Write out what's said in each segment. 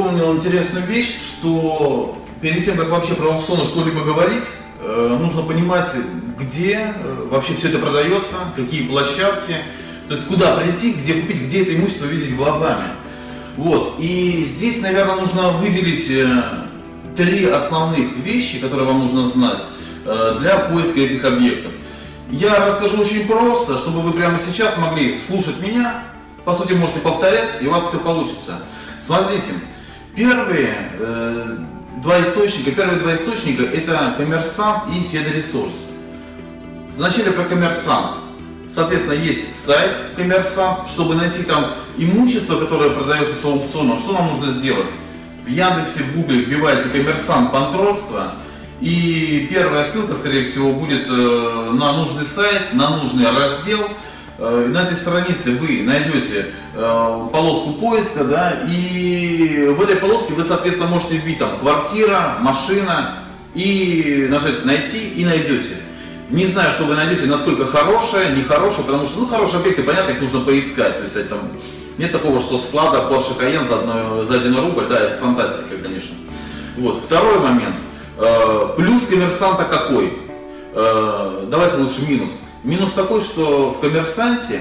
вспомнил интересную вещь, что перед тем, как вообще про аукционы что-либо говорить, э, нужно понимать, где э, вообще все это продается, какие площадки, то есть куда прийти, где купить, где это имущество видеть глазами. Вот. И здесь, наверное, нужно выделить э, три основных вещи, которые вам нужно знать для поиска этих объектов. Я расскажу очень просто, чтобы вы прямо сейчас могли слушать меня, по сути можете повторять, и у вас все получится. Смотрите, первые э, два источника, первые два источника это коммерсант и федоресурс. Вначале про коммерсант. Соответственно, есть сайт коммерсант, чтобы найти там имущество, которое продается с аукциона, что нам нужно сделать? В Яндексе, в Гугле вбиваете коммерсант банкротство, и первая ссылка, скорее всего, будет э, на нужный сайт, на нужный раздел. Э, на этой странице вы найдете э, полоску поиска, да, и в этой полоске вы, соответственно, можете вбить там квартира, машина и нажать найти и найдете. Не знаю, что вы найдете, насколько хорошая, нехорошая, потому что, ну, хорошие объекты, понятно, их нужно поискать. То есть это, там, нет такого, что склада Porsche Cayenne за, одно, за один рубль, да, это фантастика, конечно. Вот, второй момент. Э, плюс коммерсанта какой? Давайте лучше минус. Минус такой, что в коммерсанте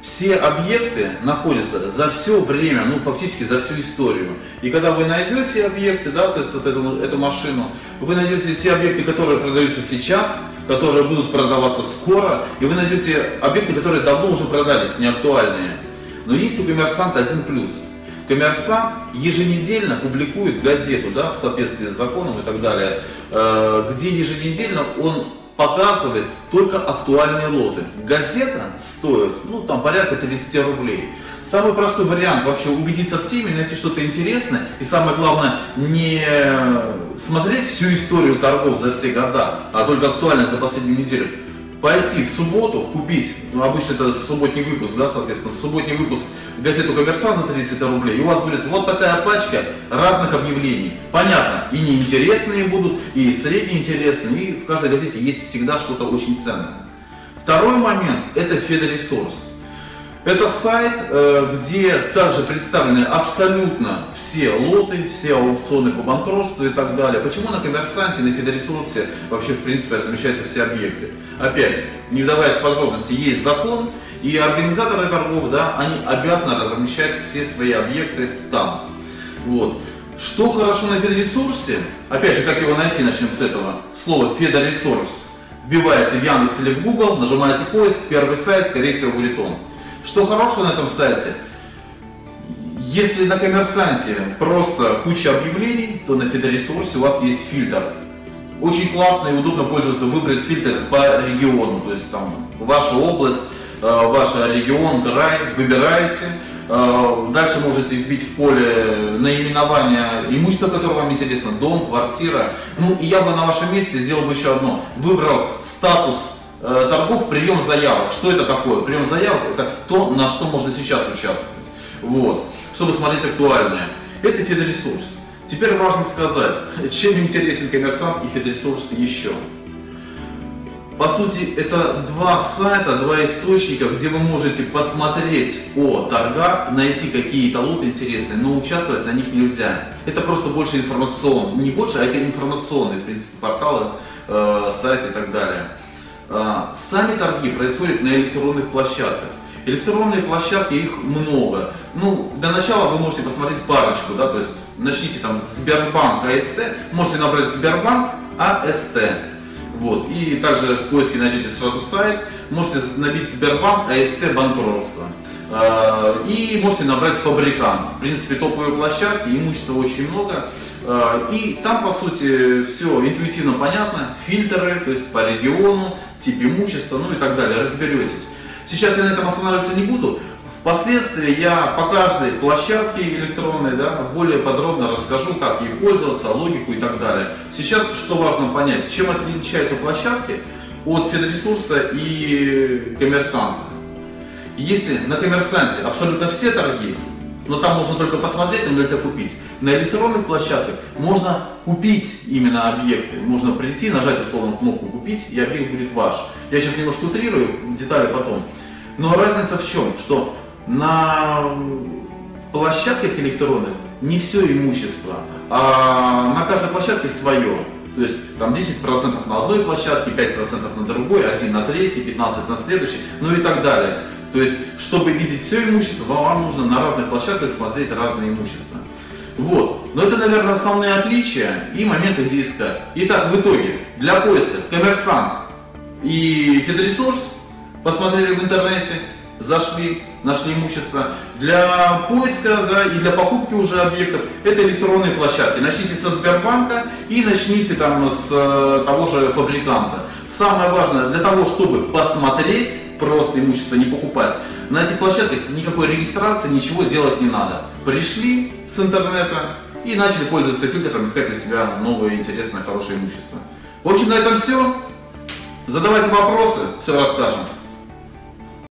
все объекты находятся за все время, ну фактически за всю историю. И когда вы найдете объекты, да, то есть вот эту, эту машину, вы найдете те объекты, которые продаются сейчас, которые будут продаваться скоро, и вы найдете объекты, которые давно уже продались, не актуальные. Но есть у коммерсанта один плюс. Коммерсант еженедельно публикует газету, да, в соответствии с законом и так далее, э, где еженедельно он показывает только актуальные лоты. Газета стоит, ну, там, порядка 30 рублей. Самый простой вариант вообще убедиться в теме, найти что-то интересное и самое главное не смотреть всю историю торгов за все года, а только актуально за последнюю неделю пойти в субботу, купить, ну, обычно это субботний выпуск, да, соответственно, в субботний выпуск газету «Коммерсант» за 30 рублей, у вас будет вот такая пачка разных объявлений. Понятно, и неинтересные будут, и среднеинтересные, и в каждой газете есть всегда что-то очень ценное. Второй момент – это Федоресурс. Это сайт, э, где также представлены абсолютно все лоты, все аукционы по банкротству и так далее. Почему на коммерсанте, на фидоресурсе вообще в принципе размещаются все объекты? Опять, не вдаваясь в подробности, есть закон, и организаторы торгов, да, они обязаны размещать все свои объекты там. Вот. Что хорошо на федоресурсе? Опять же, как его найти, начнем с этого. Слово федоресурс. Вбиваете в Яндекс или в Google, нажимаете поиск, первый сайт, скорее всего, будет он. Что хорошего на этом сайте? Если на коммерсанте просто куча объявлений, то на фидоресурсе у вас есть фильтр. Очень классно и удобно пользоваться, выбрать фильтр по региону, то есть там ваша область, э, ваш регион, край, выбираете. Э, дальше можете вбить в поле наименование имущества, которое вам интересно, дом, квартира. Ну и я бы на вашем месте сделал бы еще одно. Выбрал статус торгов прием заявок. Что это такое? Прием заявок это то, на что можно сейчас участвовать. Вот. Чтобы смотреть актуальное. Это федресурс. Теперь важно сказать, чем интересен коммерсант и федресурс еще. По сути, это два сайта, два источника, где вы можете посмотреть о торгах, найти какие-то лоты интересные, но участвовать на них нельзя. Это просто больше информационно, не больше, а это информационные, в принципе, порталы, э, сайты и так далее. А, сами торги происходят на электронных площадках. Электронные площадки, их много. Ну, для начала вы можете посмотреть парочку, да, то есть начните там Сбербанк АСТ, можете набрать Сбербанк АСТ. Вот. И также в поиске найдете сразу сайт, можете набить Сбербанк АСТ банкротство. А, и можете набрать фабрикант. В принципе, топовые площадки, имущества очень много. А, и там, по сути, все интуитивно понятно. Фильтры, то есть по региону, тип имущества, ну и так далее, разберетесь. Сейчас я на этом останавливаться не буду. Впоследствии я по каждой площадке электронной да, более подробно расскажу, как ей пользоваться, логику и так далее. Сейчас что важно понять, чем отличаются площадки от федресурса и коммерсанта. Если на коммерсанте абсолютно все торги, но там можно только посмотреть, там нельзя купить. На электронных площадках можно купить именно объекты. Можно прийти, нажать условно кнопку «Купить», и объект будет ваш. Я сейчас немножко утрирую, детали потом. Но разница в чем? Что на площадках электронных не все имущество, а на каждой площадке свое. То есть там 10% на одной площадке, 5% на другой, 1 на третьей, 15 на следующей, ну и так далее. То есть, чтобы видеть все имущество, вам нужно на разных площадках смотреть разное имущество. Вот. Но это, наверное, основные отличия и моменты, где искать. Итак, в итоге, для поиска коммерсант и фидресурс посмотрели в интернете, зашли, нашли имущество. Для поиска да, и для покупки уже объектов это электронные площадки. Начните со Сбербанка и начните там с э, того же фабриканта. Самое важное, для того, чтобы посмотреть просто имущество, не покупать, на этих площадках никакой регистрации, ничего делать не надо. Пришли с интернета и начали пользоваться фильтром, искать для себя новое, интересное, хорошее имущество. В общем, на этом все. Задавайте вопросы, все расскажем.